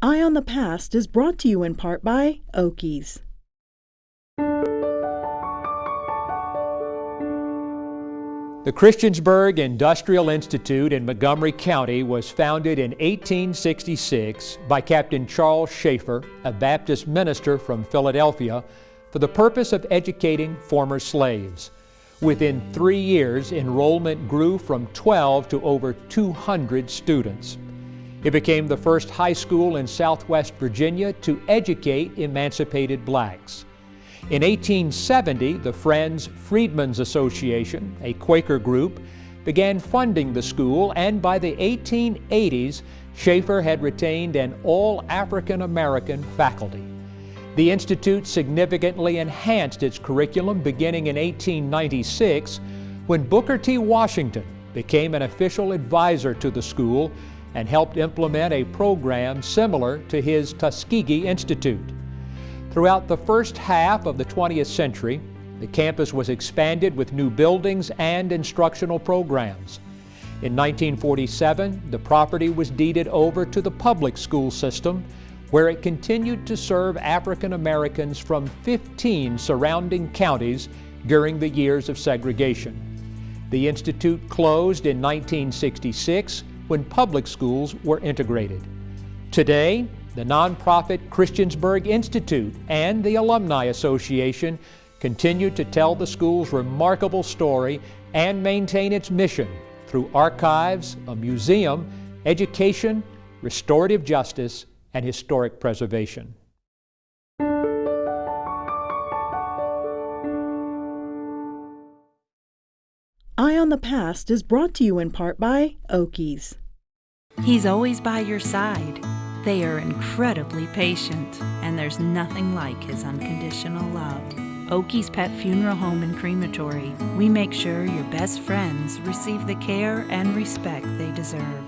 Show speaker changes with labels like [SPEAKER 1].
[SPEAKER 1] Eye on the Past is brought to you in part by Oakey's.
[SPEAKER 2] The Christiansburg Industrial Institute in Montgomery County was founded in 1866 by Captain Charles Schaeffer, a Baptist minister from Philadelphia, for the purpose of educating former slaves. Within three years, enrollment grew from 12 to over 200 students. It became the first high school in southwest Virginia to educate emancipated blacks. In 1870, the Friends Freedmen's Association, a Quaker group, began funding the school, and by the 1880s, Schaeffer had retained an all African American faculty. The Institute significantly enhanced its curriculum beginning in 1896 when Booker T. Washington became an official advisor to the school and helped implement a program similar to his Tuskegee Institute. Throughout the first half of the 20th century, the campus was expanded with new buildings and instructional programs. In 1947, the property was deeded over to the public school system, where it continued to serve African Americans from 15 surrounding counties during the years of segregation. The Institute closed in 1966 when public schools were integrated. Today, the nonprofit Christiansburg Institute and the Alumni Association continue to tell the school's remarkable story and maintain its mission through archives, a museum, education, restorative justice, and historic preservation.
[SPEAKER 1] Eye on the Past is brought to you in part by Oakey's.
[SPEAKER 3] He's always by your side. They are incredibly patient, and there's nothing like his unconditional love. Oakey's Pet Funeral Home and Crematory. We make sure your best friends receive the care and respect they deserve.